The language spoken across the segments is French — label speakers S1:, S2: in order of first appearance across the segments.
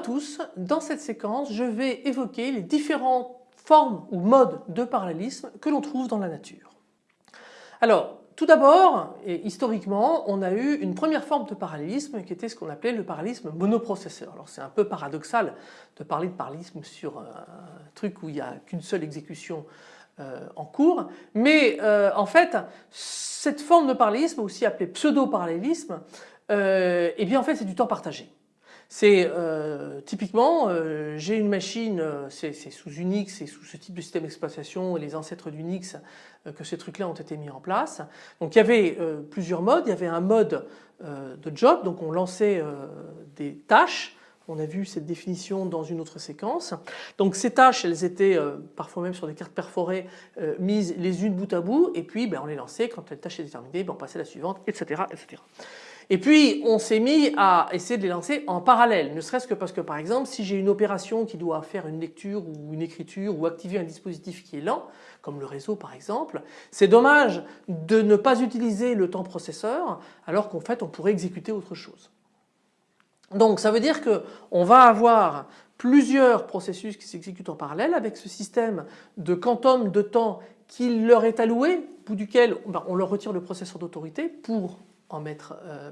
S1: Tous, dans cette séquence je vais évoquer les différentes formes ou modes de parallélisme que l'on trouve dans la nature. Alors tout d'abord, historiquement, on a eu une première forme de parallélisme qui était ce qu'on appelait le parallélisme monoprocesseur. Alors c'est un peu paradoxal de parler de parallélisme sur un truc où il n'y a qu'une seule exécution euh, en cours, mais euh, en fait cette forme de parallélisme, aussi appelée pseudo-parallélisme, euh, eh bien en fait c'est du temps partagé. C'est euh, typiquement, euh, j'ai une machine, euh, c'est sous Unix, c'est sous ce type de système d'exploitation et les ancêtres d'Unix que ces trucs-là ont été mis en place. Donc il y avait plusieurs modes, il y avait un mode de job, donc on lançait des tâches, on a vu cette définition dans une autre séquence. Donc ces tâches, elles étaient parfois même sur des cartes perforées mises les unes bout à bout et puis ben, on les lançait, quand la tâche était terminée, ben, on passait à la suivante, etc. etc. Et puis on s'est mis à essayer de les lancer en parallèle, ne serait-ce que parce que par exemple si j'ai une opération qui doit faire une lecture ou une écriture ou activer un dispositif qui est lent, comme le réseau par exemple, c'est dommage de ne pas utiliser le temps processeur alors qu'en fait on pourrait exécuter autre chose. Donc ça veut dire qu'on va avoir plusieurs processus qui s'exécutent en parallèle avec ce système de quantum de temps qui leur est alloué, bout duquel ben, on leur retire le processeur d'autorité pour mettre, euh,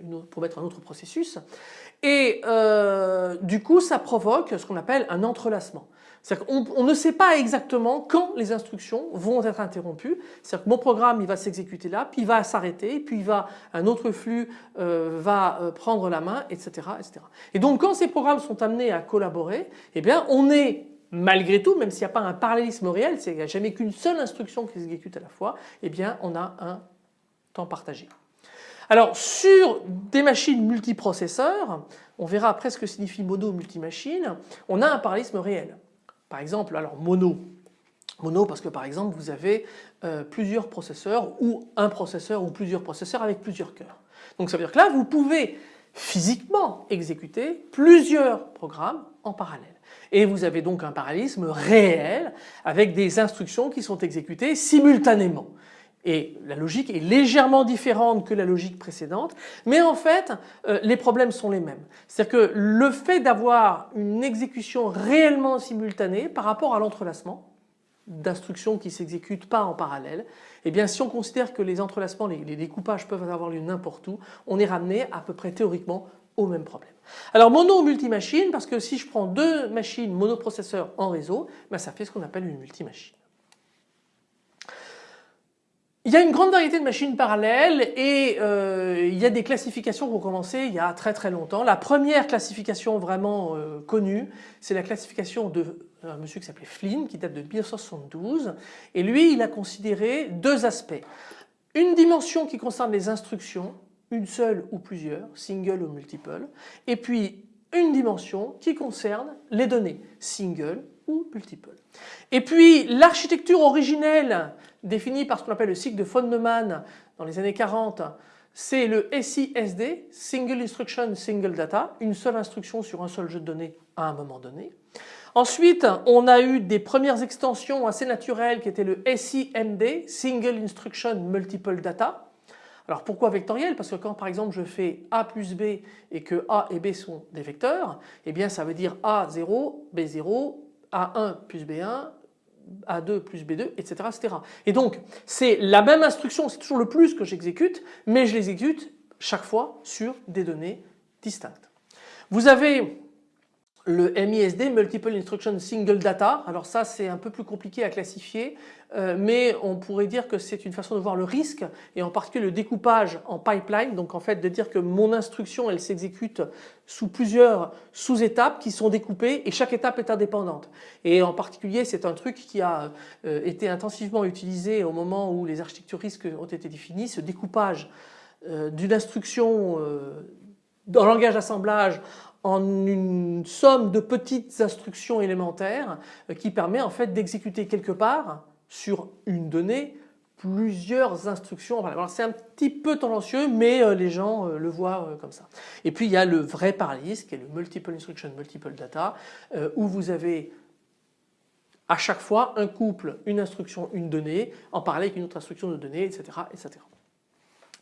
S1: une pour mettre un autre processus. Et euh, du coup, ça provoque ce qu'on appelle un entrelacement. C'est-à-dire qu'on on ne sait pas exactement quand les instructions vont être interrompues. C'est-à-dire que mon programme il va s'exécuter là, puis il va s'arrêter, puis il va, un autre flux euh, va prendre la main, etc., etc. Et donc quand ces programmes sont amenés à collaborer, eh bien on est malgré tout, même s'il n'y a pas un parallélisme réel, il n'y a jamais qu'une seule instruction qui s'exécute à la fois, eh bien on a un temps partagé. Alors sur des machines multiprocesseurs, on verra après ce que signifie mono multimachine, on a un parallélisme réel. Par exemple, alors mono, mono parce que par exemple vous avez euh, plusieurs processeurs ou un processeur ou plusieurs processeurs avec plusieurs cœurs. Donc ça veut dire que là vous pouvez physiquement exécuter plusieurs programmes en parallèle. Et vous avez donc un parallélisme réel avec des instructions qui sont exécutées simultanément. Et la logique est légèrement différente que la logique précédente, mais en fait euh, les problèmes sont les mêmes. C'est-à-dire que le fait d'avoir une exécution réellement simultanée par rapport à l'entrelacement d'instructions qui ne s'exécutent pas en parallèle, eh bien si on considère que les entrelacements, les, découpages peuvent avoir lieu n'importe où, on est ramené à peu près théoriquement au même problème. Alors mono ou multimachine, parce que si je prends deux machines monoprocesseurs en réseau, ben, ça fait ce qu'on appelle une multimachine. Il y a une grande variété de machines parallèles et euh, il y a des classifications qui ont commencé il y a très très longtemps. La première classification vraiment euh, connue, c'est la classification de euh, un monsieur qui s'appelait Flynn qui date de 1972 et lui il a considéré deux aspects. Une dimension qui concerne les instructions, une seule ou plusieurs, single ou multiple, et puis une dimension qui concerne les données, single multiple. Et puis l'architecture originelle définie par ce qu'on appelle le cycle de von Neumann dans les années 40, c'est le SISD, Single Instruction Single Data, une seule instruction sur un seul jeu de données à un moment donné. Ensuite, on a eu des premières extensions assez naturelles qui étaient le SIMD, Single Instruction Multiple Data. Alors pourquoi vectoriel? Parce que quand par exemple je fais A plus B et que A et B sont des vecteurs, eh bien ça veut dire A0, B0, A1 plus B1, A2 plus B2, etc. etc. Et donc c'est la même instruction, c'est toujours le plus que j'exécute, mais je l'exécute chaque fois sur des données distinctes. Vous avez le MISD, Multiple Instruction Single Data. Alors ça c'est un peu plus compliqué à classifier euh, mais on pourrait dire que c'est une façon de voir le risque et en particulier le découpage en pipeline. Donc en fait de dire que mon instruction elle s'exécute sous plusieurs sous-étapes qui sont découpées et chaque étape est indépendante. Et en particulier c'est un truc qui a euh, été intensivement utilisé au moment où les architectures risques ont été définies, ce découpage euh, d'une instruction dans le langage d'assemblage en une somme de petites instructions élémentaires euh, qui permet en fait d'exécuter quelque part sur une donnée plusieurs instructions. c'est un petit peu tendancieux mais euh, les gens euh, le voient comme ça. Et puis il y a le vrai parallélisme qui est le multiple instruction multiple data où vous avez à chaque fois un couple, une instruction, une donnée en parallèle avec une autre instruction de donnée etc. etc.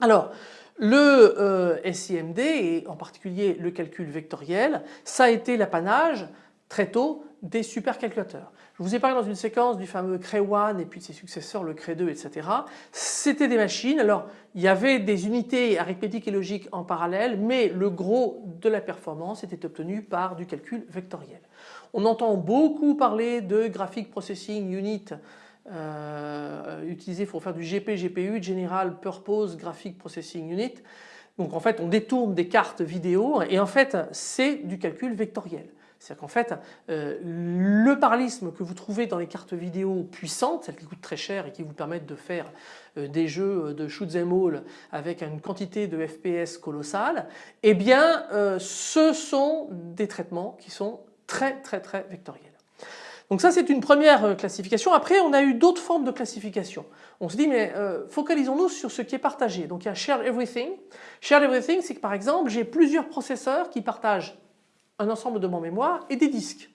S1: Alors le euh, SIMD et en particulier le calcul vectoriel, ça a été l'apanage très tôt des supercalculateurs. Je vous ai parlé dans une séquence du fameux Cray1 et puis de ses successeurs le Cray2 etc. C'était des machines, alors il y avait des unités arithmétiques et logiques en parallèle mais le gros de la performance était obtenu par du calcul vectoriel. On entend beaucoup parler de Graphic Processing Unit euh, utilisé pour faire du GP-GPU, General Purpose Graphic Processing Unit. Donc en fait on détourne des cartes vidéo et en fait c'est du calcul vectoriel. C'est-à-dire qu'en fait, euh, le parallélisme que vous trouvez dans les cartes vidéo puissantes, celles qui coûtent très cher et qui vous permettent de faire euh, des jeux de shoot them all avec une quantité de FPS colossale, eh bien euh, ce sont des traitements qui sont très très très vectoriels. Donc ça c'est une première classification. Après on a eu d'autres formes de classification. On se dit mais focalisons-nous sur ce qui est partagé. Donc il y a Shared Everything. Shared Everything c'est que par exemple j'ai plusieurs processeurs qui partagent un ensemble de mon mémoire et des disques.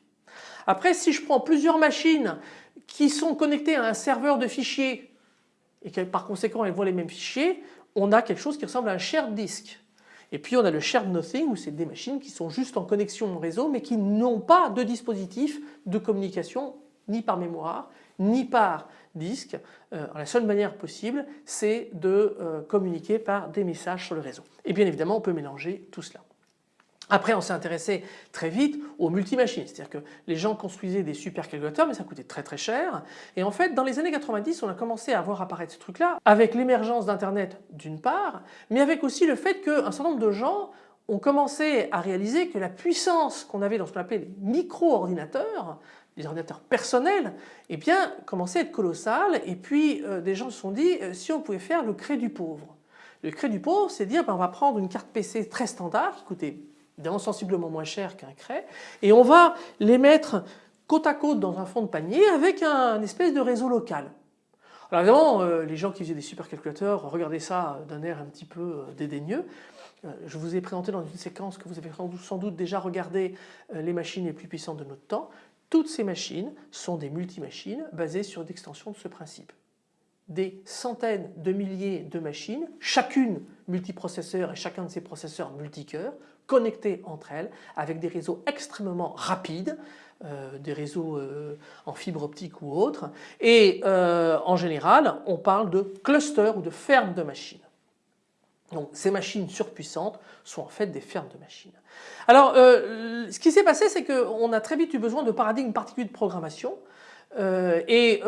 S1: Après si je prends plusieurs machines qui sont connectées à un serveur de fichiers et que par conséquent elles voient les mêmes fichiers, on a quelque chose qui ressemble à un shared disk. Et puis on a le shared nothing où c'est des machines qui sont juste en connexion au réseau mais qui n'ont pas de dispositif de communication ni par mémoire ni par disque. Euh, la seule manière possible c'est de euh, communiquer par des messages sur le réseau. Et bien évidemment on peut mélanger tout cela. Après on s'est intéressé très vite aux multimachines, c'est-à-dire que les gens construisaient des supercalculateurs mais ça coûtait très très cher. Et en fait dans les années 90 on a commencé à voir apparaître ce truc là avec l'émergence d'internet d'une part mais avec aussi le fait qu'un certain nombre de gens ont commencé à réaliser que la puissance qu'on avait dans ce qu'on appelait les micro-ordinateurs, les ordinateurs personnels, eh bien commençait à être colossale. Et puis euh, des gens se sont dit euh, si on pouvait faire le cré du pauvre. Le cré du pauvre c'est dire ben, on va prendre une carte PC très standard qui coûtait évidemment sensiblement moins cher qu'un cray, et on va les mettre côte à côte dans un fond de panier avec un espèce de réseau local. Alors évidemment, euh, les gens qui faisaient des supercalculateurs regardaient ça d'un air un petit peu euh, dédaigneux. Euh, je vous ai présenté dans une séquence que vous avez sans doute déjà regardé les machines les plus puissantes de notre temps. Toutes ces machines sont des multimachines basées sur l'extension de ce principe. Des centaines de milliers de machines, chacune multiprocesseur et chacun de ces processeurs multicœurs, connectées entre elles avec des réseaux extrêmement rapides, euh, des réseaux euh, en fibre optique ou autres et euh, en général on parle de clusters ou de fermes de machines. Donc ces machines surpuissantes sont en fait des fermes de machines. Alors ce qui s'est passé c'est qu'on a très vite eu besoin de paradigmes particuliers de programmation et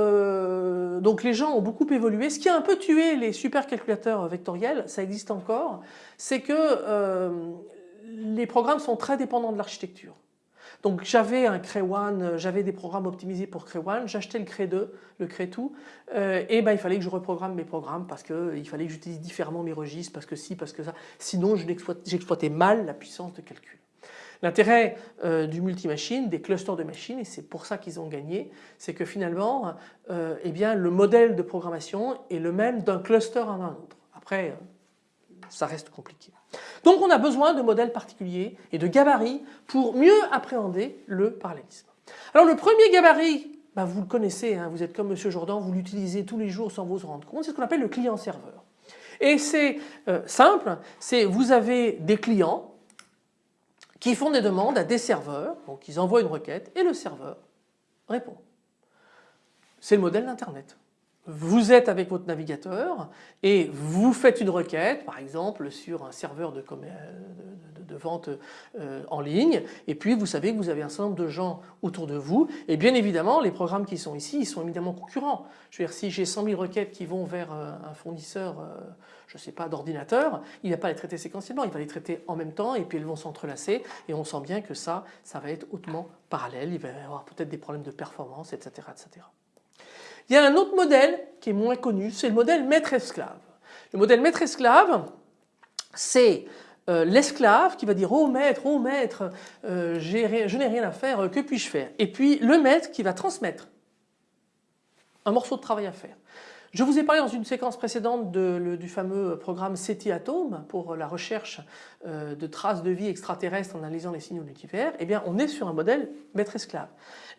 S1: donc les gens ont beaucoup évolué. Ce qui a un peu tué les supercalculateurs vectoriels, ça existe encore, c'est que les programmes sont très dépendants de l'architecture. Donc j'avais un Cray1, euh, j'avais des programmes optimisés pour Cray1, j'achetais le Cray2, le Cray2 euh, et ben il fallait que je reprogramme mes programmes parce qu'il euh, fallait que j'utilise différemment mes registres, parce que si, parce que ça. Sinon j'exploitais mal la puissance de calcul. L'intérêt du multimachine, des clusters de machines, et c'est pour ça qu'ils ont gagné, c'est que finalement eh bien, le modèle de programmation est le même d'un cluster à un autre. Après ça reste compliqué. Donc on a besoin de modèles particuliers et de gabarits pour mieux appréhender le parallélisme. Alors le premier gabarit, bah, vous le connaissez, hein, vous êtes comme Monsieur Jourdan, vous l'utilisez tous les jours sans vous en rendre compte, c'est ce qu'on appelle le client-serveur. Et c'est euh, simple, c'est vous avez des clients qui font des demandes à des serveurs, donc ils envoient une requête et le serveur répond. C'est le modèle d'Internet vous êtes avec votre navigateur et vous faites une requête par exemple sur un serveur de, vente euh, en ligne et puis vous savez que vous avez un certain nombre de gens autour de vous et bien évidemment les programmes qui sont ici ils sont évidemment concurrents. Je veux dire si j'ai 100 000 requêtes qui vont vers euh, un fournisseur euh, je sais pas d'ordinateur, il ne va pas les traiter séquentiellement, il va les traiter en même temps et puis elles vont s'entrelacer et on sent bien que ça, ça va être hautement parallèle, il va y avoir peut-être des problèmes de performance etc. etc. Il y a un autre modèle qui est moins connu, c'est le modèle maître-esclave. Le modèle maître-esclave, c'est euh, l'esclave qui va dire oh maître, oh maître, euh, je n'ai rien à faire, que puis-je faire? Et puis le maître qui va transmettre un morceau de travail à faire. Je vous ai parlé dans une séquence précédente du fameux programme SETI Atom pour la recherche euh, de traces de vie extraterrestres en analysant les signaux de l'univers. Eh bien on est sur un modèle maître-esclave.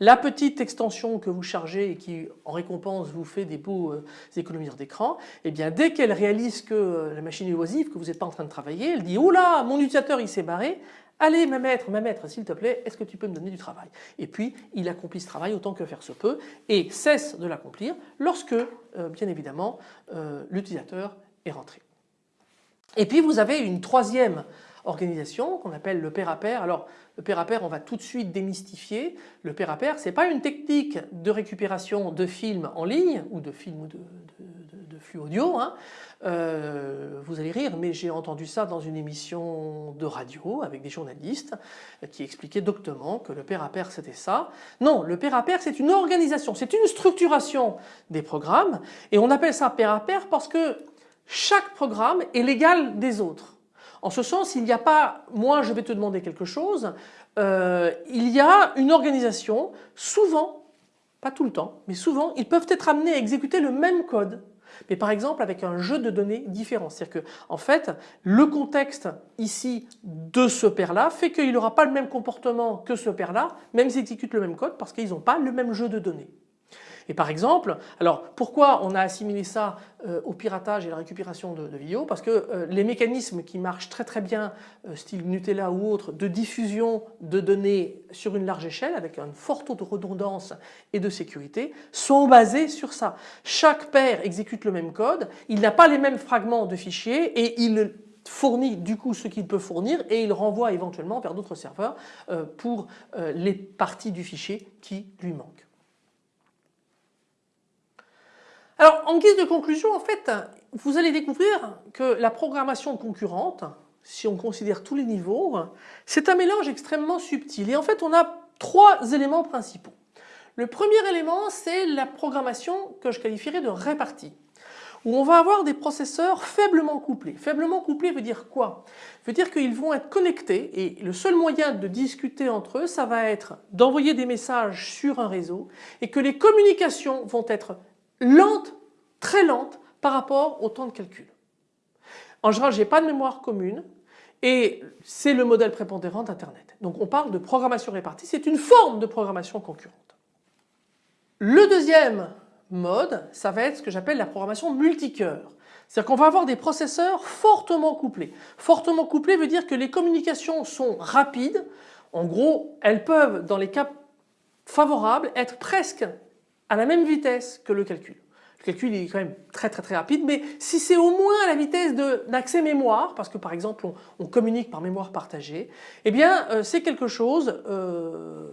S1: La petite extension que vous chargez et qui en récompense vous fait des beaux euh, économiseurs d'écran, eh bien dès qu'elle réalise que euh, la machine est oisive, que vous n'êtes pas en train de travailler, elle dit « Oula, mon utilisateur il s'est barré », Allez ma maître, ma maître s'il te plaît, est-ce que tu peux me donner du travail? Et puis il accomplit ce travail autant que faire se peut et cesse de l'accomplir lorsque euh, bien évidemment euh, l'utilisateur est rentré. Et puis vous avez une troisième organisation qu'on appelle le pair à pair. Alors le pair à pair on va tout de suite démystifier. Le pair à pair ce n'est pas une technique de récupération de films en ligne ou de films ou de, flux audio. Hein. Euh, vous allez rire, mais j'ai entendu ça dans une émission de radio avec des journalistes qui expliquaient doctement que le pair à pair c'était ça. Non, le pair à pair c'est une organisation, c'est une structuration des programmes et on appelle ça pair à pair parce que chaque programme est l'égal des autres. En ce sens, il n'y a pas moi je vais te demander quelque chose, euh, il y a une organisation, souvent, pas tout le temps, mais souvent, ils peuvent être amenés à exécuter le même code mais par exemple avec un jeu de données différent. C'est-à-dire que en fait le contexte ici de ce pair-là fait qu'il n'aura pas le même comportement que ce pair-là, même s'ils exécutent le même code parce qu'ils n'ont pas le même jeu de données. Et par exemple, alors pourquoi on a assimilé ça euh, au piratage et la récupération de, vidéos? Parce que euh, les mécanismes qui marchent très très bien, euh, style Nutella ou autre, de diffusion de données sur une large échelle avec un fort taux de redondance et de sécurité sont basés sur ça. Chaque paire exécute le même code, il n'a pas les mêmes fragments de fichiers et il fournit du coup ce qu'il peut fournir et il renvoie éventuellement vers d'autres serveurs pour les parties du fichier qui lui manquent. Alors en guise de conclusion en fait vous allez découvrir que la programmation concurrente si on considère tous les niveaux c'est un mélange extrêmement subtil et en fait on a trois éléments principaux. Le premier élément c'est la programmation que je qualifierais de répartie où on va avoir des processeurs faiblement couplés. Faiblement couplés veut dire quoi? Veut dire qu'ils vont être connectés et le seul moyen de discuter entre eux ça va être d'envoyer des messages sur un réseau et que les communications vont être lente, très lente par rapport au temps de calcul. En général, je n'ai pas de mémoire commune et c'est le modèle prépondérant d'Internet. Donc on parle de programmation répartie, c'est une forme de programmation concurrente. Le deuxième mode, ça va être ce que j'appelle la programmation multicœur. C'est-à-dire qu'on va avoir des processeurs fortement couplés. Fortement couplés veut dire que les communications sont rapides. En gros, elles peuvent, dans les cas favorables, être presque à la même vitesse que le calcul. Le calcul est quand même très très très rapide, mais si c'est au moins à la vitesse d'accès mémoire, parce que par exemple on, communique par mémoire partagée, eh bien euh, c'est quelque chose euh,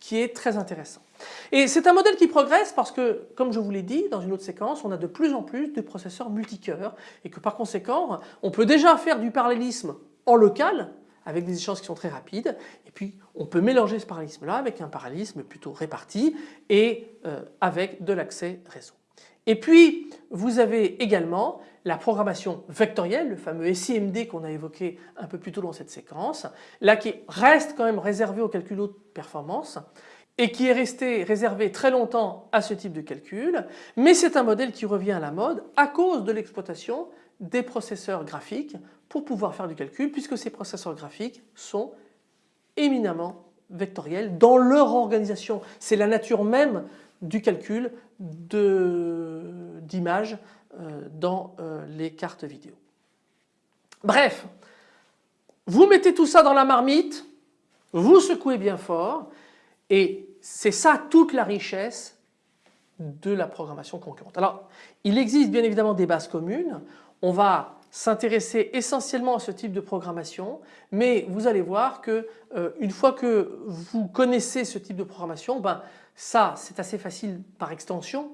S1: qui est très intéressant. Et c'est un modèle qui progresse parce que, comme je vous l'ai dit dans une autre séquence, on a de plus en plus de processeurs multicœurs et que par conséquent, on peut déjà faire du parallélisme en local avec des échanges qui sont très rapides et puis on peut mélanger ce parallélisme là avec un parallélisme plutôt réparti et euh, avec de l'accès réseau. Et puis vous avez également la programmation vectorielle, le fameux SIMD qu'on a évoqué un peu plus tôt dans cette séquence, là qui reste quand même réservé au calcul haute performance et qui est resté réservé très longtemps à ce type de calcul, mais c'est un modèle qui revient à la mode à cause de l'exploitation des processeurs graphiques pour pouvoir faire du calcul puisque ces processeurs graphiques sont éminemment vectoriels dans leur organisation. C'est la nature même du calcul d'images euh, dans euh, les cartes vidéo. Bref, vous mettez tout ça dans la marmite, vous secouez bien fort et c'est ça toute la richesse de la programmation concurrente. Alors il existe bien évidemment des bases communes, on va s'intéresser essentiellement à ce type de programmation, mais vous allez voir que euh, une fois que vous connaissez ce type de programmation, ben ça c'est assez facile par extension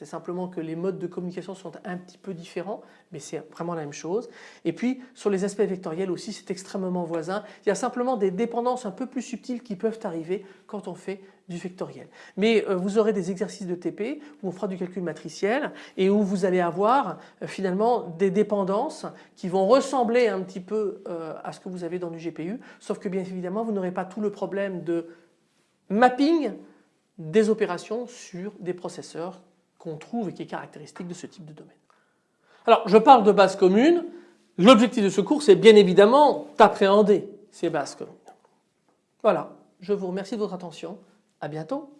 S1: c'est simplement que les modes de communication sont un petit peu différents, mais c'est vraiment la même chose. Et puis sur les aspects vectoriels aussi, c'est extrêmement voisin. Il y a simplement des dépendances un peu plus subtiles qui peuvent arriver quand on fait du vectoriel. Mais euh, vous aurez des exercices de TP où on fera du calcul matriciel et où vous allez avoir euh, finalement des dépendances qui vont ressembler un petit peu euh, à ce que vous avez dans du GPU, sauf que bien évidemment vous n'aurez pas tout le problème de mapping des opérations sur des processeurs qu'on trouve et qui est caractéristique de ce type de domaine. Alors je parle de bases communes, l'objectif de ce cours c'est bien évidemment d'appréhender ces bases communes. Voilà, je vous remercie de votre attention, à bientôt.